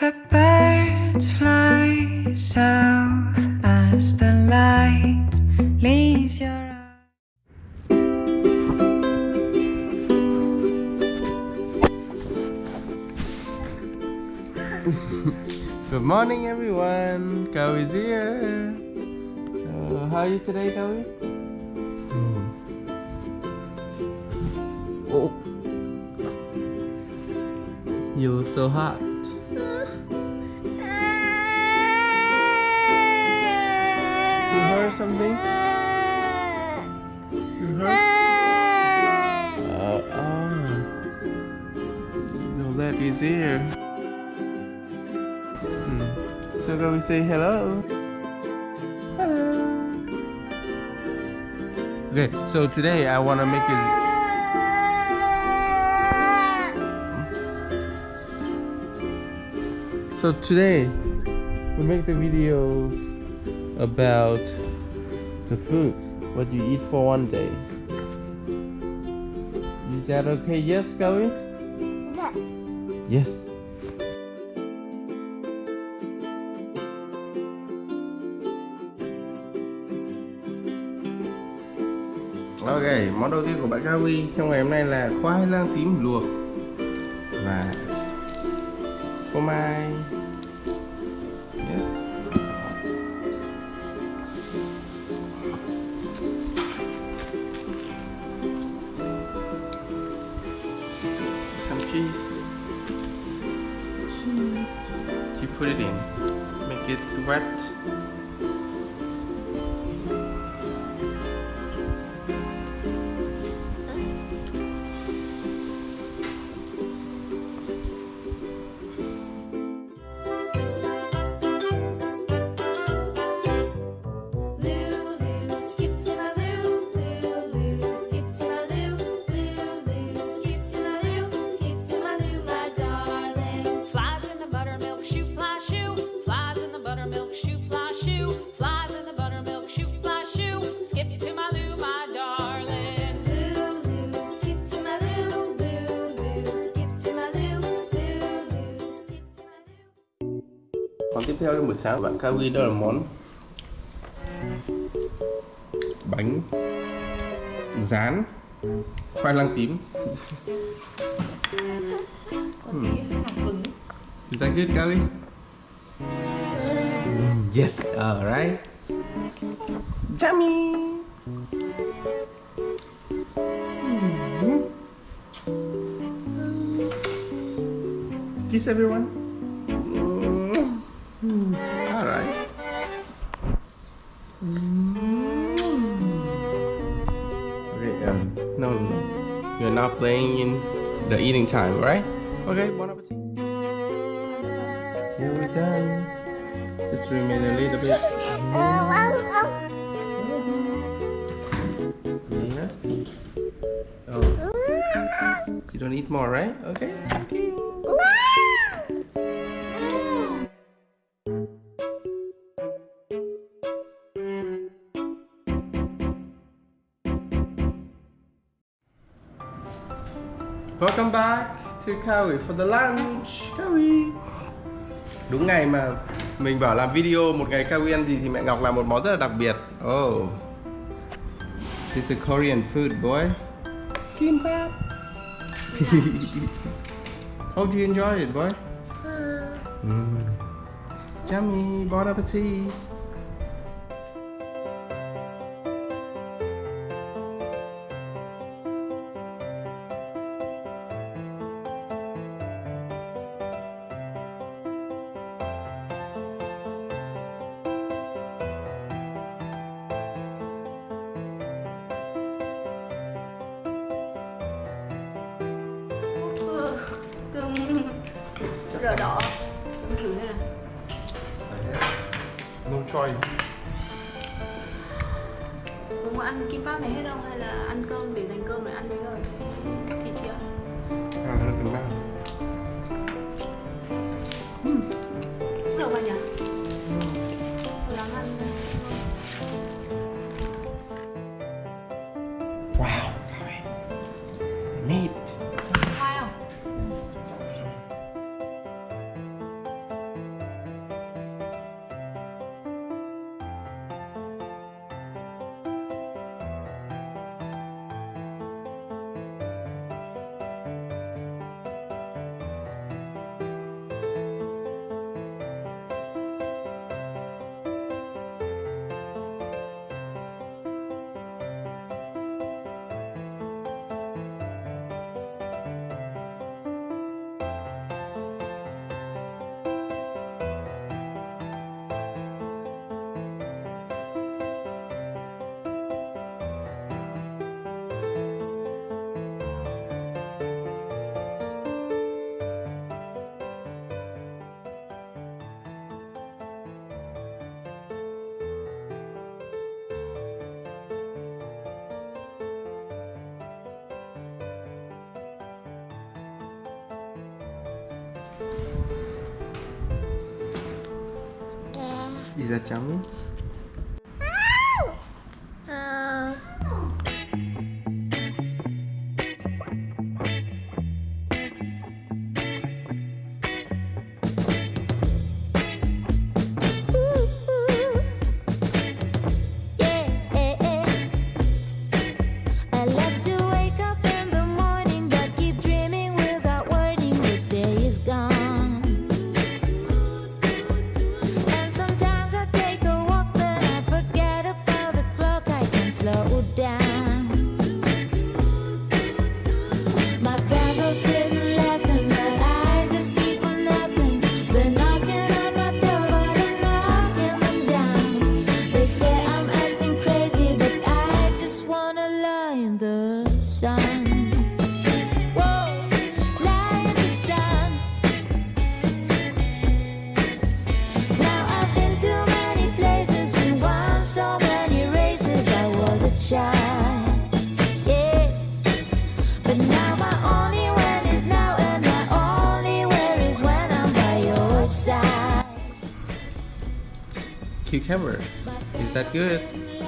The birds fly south as the light leaves your eyes. Good morning, everyone. Cow is here. So, how are you today, Cowie? Oh, you look so hot. Is here. Hmm. So can we say hello? Hello. Okay, so today I wanna make it. So today we make the video about the food, what you eat for one day. Is that okay? Yes, Gawi? Yes. Ok, món đầu tiên của bạn Gawi trong ngày hôm nay là khoai lang tím luộc và phô mai. Put it in. Make it wet. Theo trong buổi sáng của bạn Kawi đó là món bánh rán khoai lang tím. Is that good, Kawi? Mm, Yes, alright. Yummy. Mm. Kiss everyone. Not playing in the eating time, right? Okay, bon appetit. Yeah, we're done. Just remain a little bit. Yes. Oh. You don't eat more, right? Okay. Thank back to Kawi for the lunch. Kawi. Đúng ngày mà mình bảo làm video một ngày Kawi ăn gì thì mẹ Ngọc làm một món rất là đặc biệt. Oh. This is a Korean food, boy. Kimbap. Hope you enjoy it, boy. Mm. Yummy. Bon appetit. Choice. Bố muốn ăn kim bắp này hết không hay là ăn cơm để dành cơm rồi ăn với rồi cái thịt chưa À, nó từng bao. cũng được mà nhỉ Lisa Tcherny, chỉ một miếng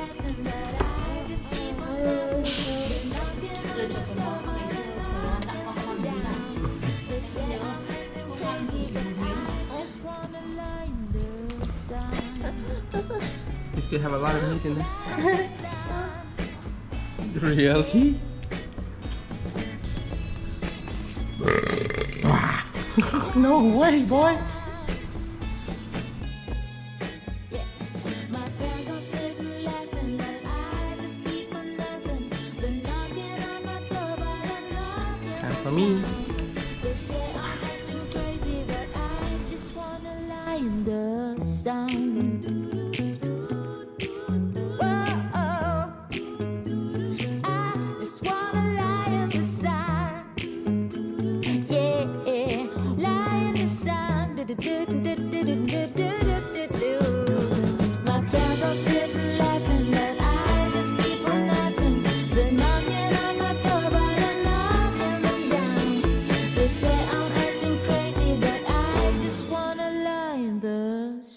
You still have a lot of meat in there. really? no way, boy.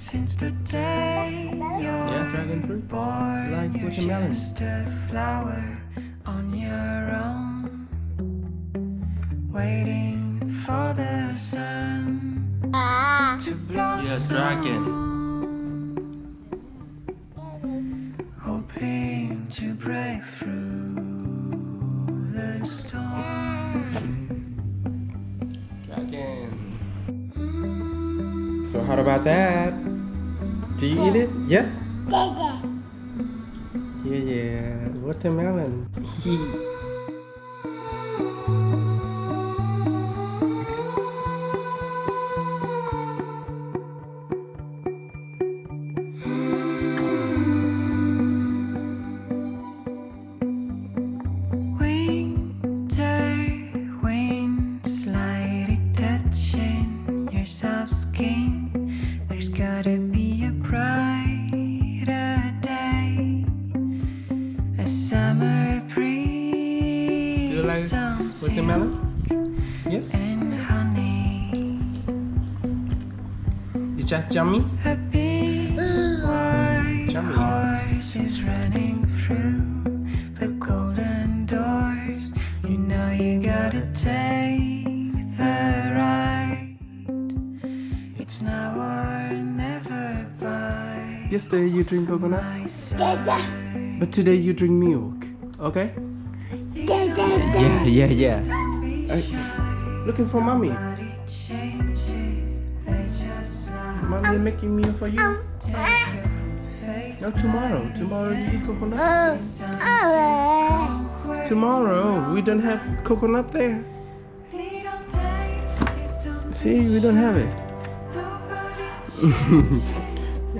Since the day Yeah, dragon you're fruit. born, Like you're watermelon. just a flower on your own, waiting for the sun to blossom. Yeah, dragon. Hoping to break through the storm. Dragon. Mm. So how about that? Do you eat it? Yes? Yeah, yeah. Watermelon. Is that yummy? A big white horse is running through the golden doors. You know you gotta take the ride. It's now or never by Yesterday you drink coconut, my side. but today you drink milk. Okay? Yeah, yeah, yeah. Uh, looking for mommy. Mommy making meal for you. No, tomorrow. Tomorrow you eat coconut. Tomorrow we don't have coconut there. See, we don't have it.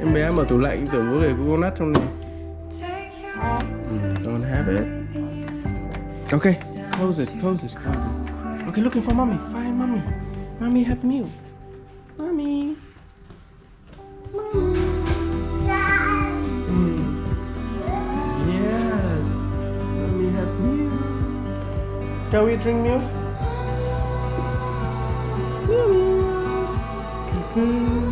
Em bé mở tủ lạnh tưởng có để coconut trong này. Mm, don't have it. Okay, close it, close it, close it. Okay, looking for mommy. Find mommy. Mommy have milk. Can we drink milk?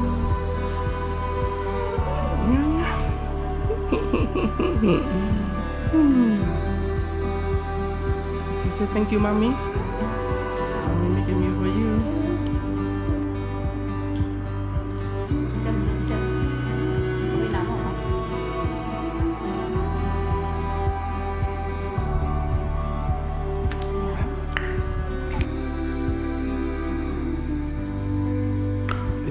She said thank you, mommy.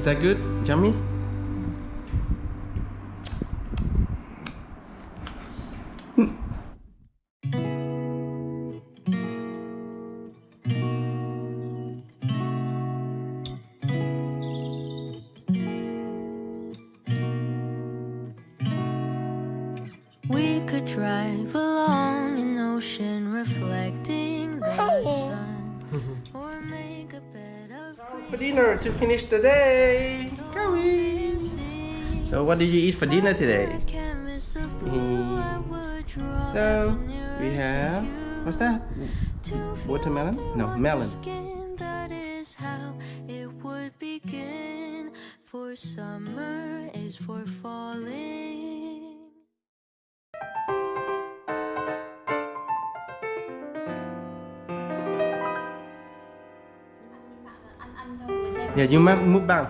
That good? Yummy? We could drive along an ocean reflecting the sun, or make a bed of For dinner to finish the day. Going. green So what did you eat for dinner today? canvas of blue hmm. I would draw So we have what's that? Watermelon? No, melon. That is how it would begin. For summer is for falling. anh anh cho người xem Yeah, you make mukbang.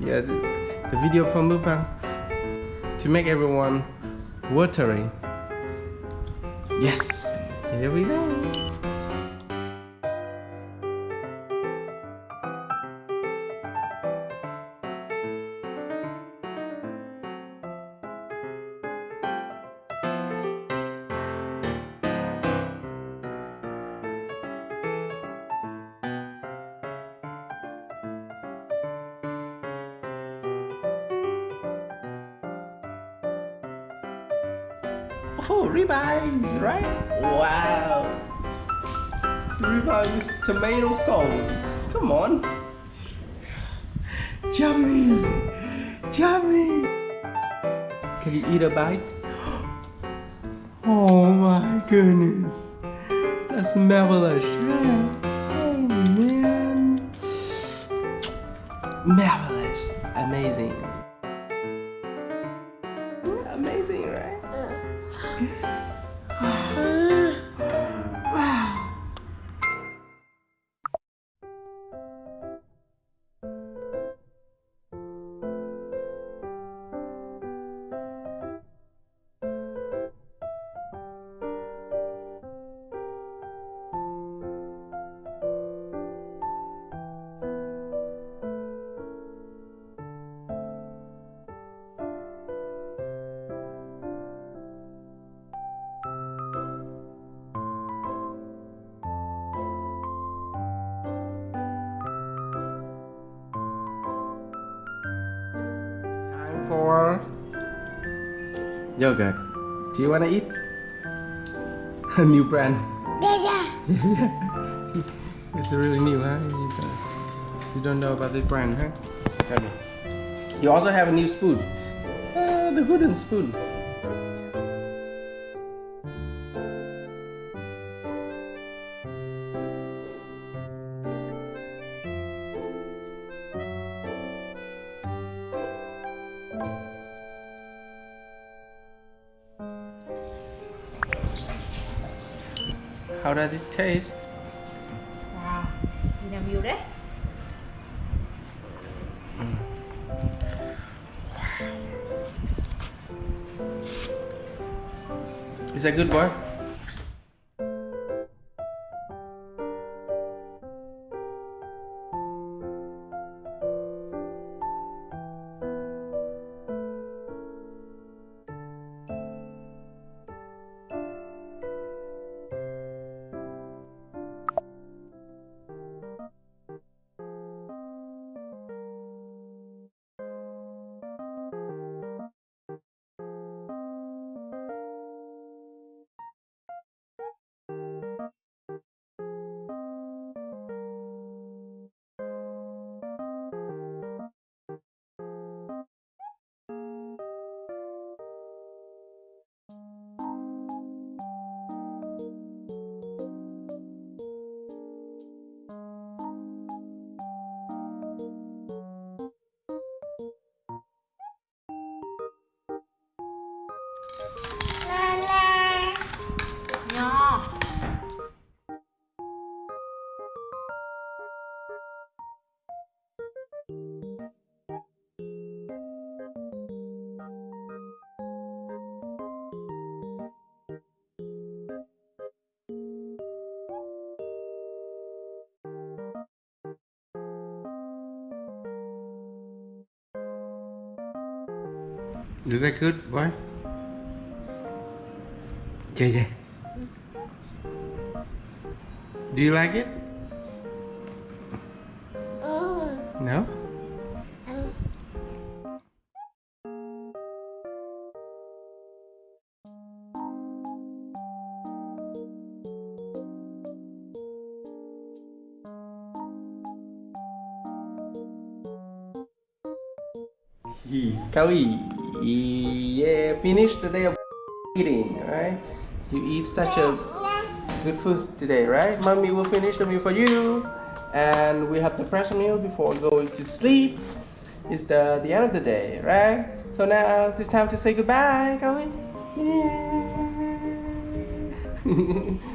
Yeah, the, video from mukbang to make everyone watery. Yes, here we go. With tomato sauce. Come on. Yummy. Yummy. Can you eat a bite? Oh my goodness. That's marvelous. Oh man. Marvelous. Amazing, yogurt. Do you wanna eat? A new brand. Yeah. it's a really new, huh? You don't, you don't know about this brand, huh? You also have a new spoon. Uh, the wooden spoon. How does it taste? wow nào nhiều đấy Is that good, boy? Is that good, boy? Yeah, yeah. Do you like it? No? Kawi, yeah, finish the day of eating, right? You eat such a good food today, right? Mommy will finish the meal for you, and we have the fresh meal before going to sleep. It's the the end of the day, right? So now it's time to say goodbye, Kawi. Yeah.